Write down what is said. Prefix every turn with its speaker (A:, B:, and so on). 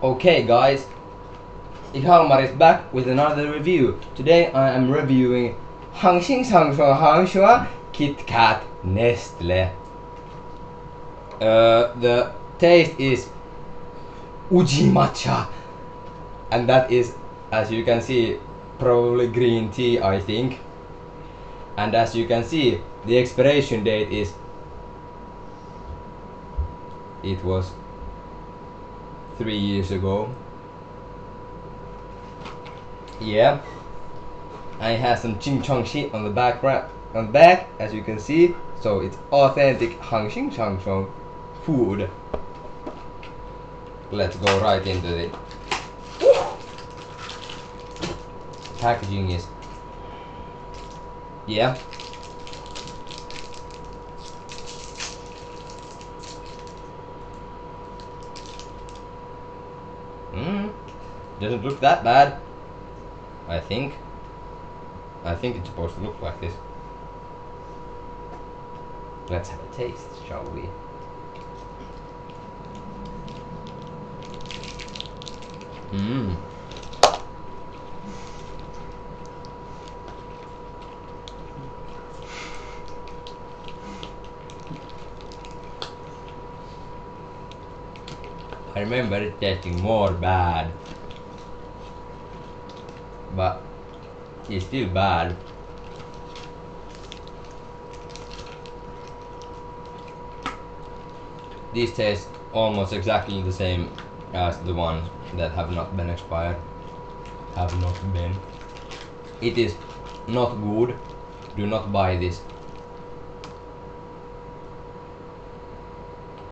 A: Okay guys, Ihalmar is back with another review. Today I am reviewing Hangxing Sangshua Hangshua Kit Kat Nestle. Uh, the taste is Uji Matcha and that is as you can see probably green tea I think and as you can see the expiration date is it was three years ago. Yeah. I have some ching chong shit on the back on the back as you can see. So it's authentic Hang Xing Chong food. Let's go right into it. Packaging is yeah Doesn't look that bad. I think. I think it's supposed to look like this. Let's have a taste, shall we? Mmm. I remember it tasting more bad. But it's still bad. These taste almost exactly the same as the ones that have not been expired. Have not been. It is not good. Do not buy this